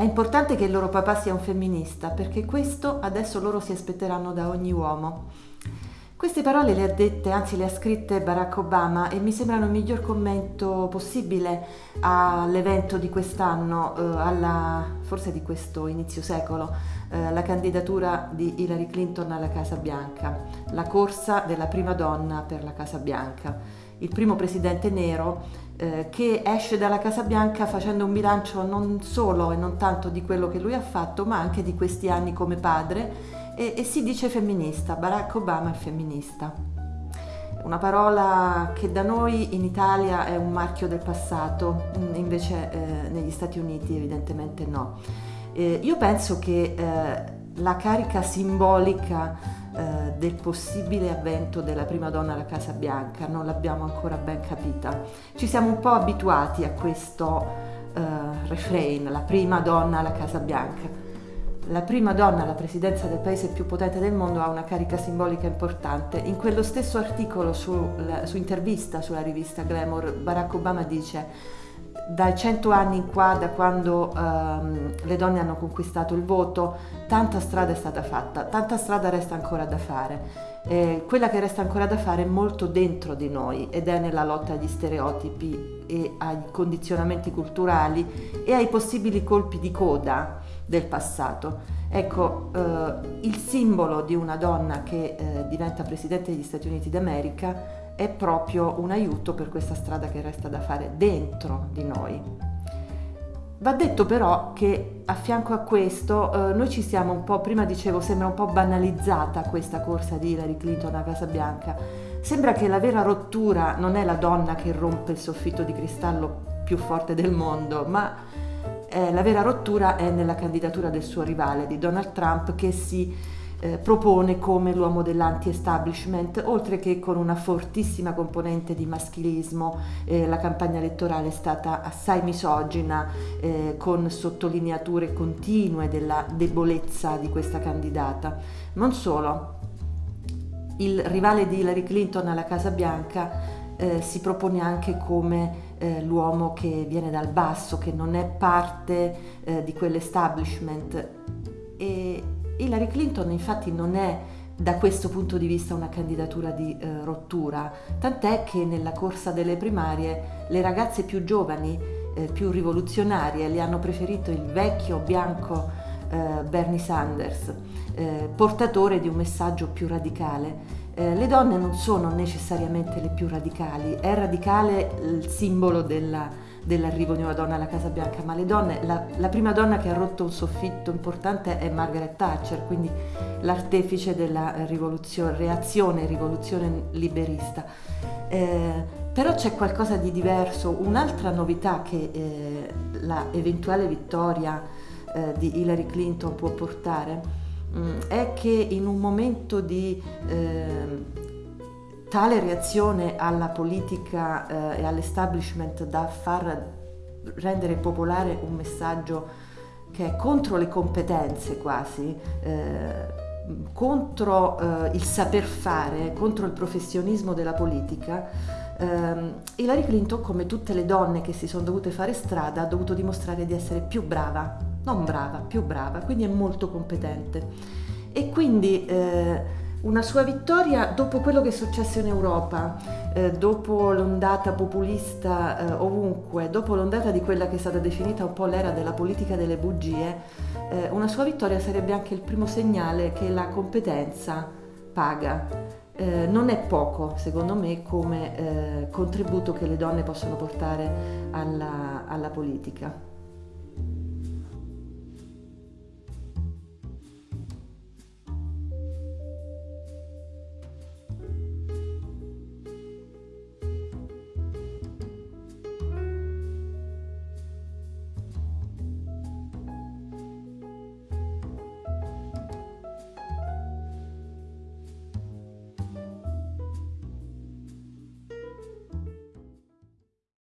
È importante che il loro papà sia un femminista perché questo adesso loro si aspetteranno da ogni uomo. Queste parole le ha dette, anzi le ha scritte Barack Obama e mi sembrano il miglior commento possibile all'evento di quest'anno, eh, alla, forse di questo inizio secolo, eh, la candidatura di Hillary Clinton alla Casa Bianca, la corsa della prima donna per la Casa Bianca, il primo presidente nero eh, che esce dalla Casa Bianca facendo un bilancio non solo e non tanto di quello che lui ha fatto, ma anche di questi anni come padre e, e si dice femminista, Barack Obama è femminista. Una parola che da noi in Italia è un marchio del passato, mm, invece eh, negli Stati Uniti evidentemente no. Eh, io penso che eh, la carica simbolica eh, del possibile avvento della prima donna alla Casa Bianca non l'abbiamo ancora ben capita. Ci siamo un po' abituati a questo eh, refrain, la prima donna alla Casa Bianca la prima donna alla presidenza del paese più potente del mondo ha una carica simbolica importante. In quello stesso articolo su, su intervista sulla rivista Glamour, Barack Obama dice dai cento anni in qua, da quando um, le donne hanno conquistato il voto, tanta strada è stata fatta, tanta strada resta ancora da fare. Eh, quella che resta ancora da fare è molto dentro di noi ed è nella lotta agli stereotipi e ai condizionamenti culturali e ai possibili colpi di coda del passato. Ecco, eh, il simbolo di una donna che eh, diventa Presidente degli Stati Uniti d'America è proprio un aiuto per questa strada che resta da fare dentro di noi. Va detto però che a fianco a questo eh, noi ci siamo un po', prima dicevo, sembra un po' banalizzata questa corsa di Hillary Clinton a Casa Bianca. Sembra che la vera rottura non è la donna che rompe il soffitto di cristallo più forte del mondo, ma eh, la vera rottura è nella candidatura del suo rivale, di Donald Trump, che si eh, propone come l'uomo dell'anti-establishment, oltre che con una fortissima componente di maschilismo. Eh, la campagna elettorale è stata assai misogina, eh, con sottolineature continue della debolezza di questa candidata. Non solo, il rivale di Hillary Clinton alla Casa Bianca eh, si propone anche come eh, l'uomo che viene dal basso, che non è parte eh, di quell'establishment. E Hillary Clinton infatti non è da questo punto di vista una candidatura di eh, rottura, tant'è che nella corsa delle primarie le ragazze più giovani, eh, più rivoluzionarie, le hanno preferito il vecchio bianco eh, Bernie Sanders, portatore di un messaggio più radicale. Eh, le donne non sono necessariamente le più radicali, è radicale il simbolo della, dell'arrivo di una donna alla Casa Bianca, ma le donne, la, la, prima donna che ha rotto un soffitto importante è Margaret Thatcher, quindi l'artefice della rivoluzione, reazione, rivoluzione liberista. Eh, però c'è qualcosa di diverso, un'altra novità che eh, la eventuale vittoria eh, di Hillary Clinton può portare Mm, è che in un momento di eh, tale reazione alla politica eh, e all'establishment da far rendere popolare un messaggio che è contro le competenze quasi, eh, contro eh, il saper fare, contro il professionismo della politica, eh, Hillary Clinton, come tutte le donne che si sono dovute fare strada, ha dovuto dimostrare di essere più brava, non brava, più brava, quindi è molto competente. E quindi eh, una sua vittoria dopo quello che è successo in Europa, eh, dopo l'ondata populista eh, ovunque, dopo l'ondata di quella che è stata definita un po' l'era della politica delle bugie, eh, una sua vittoria sarebbe anche il primo segnale che la competenza paga eh, non è poco, secondo me, come eh, contributo che le donne possono portare alla, alla politica.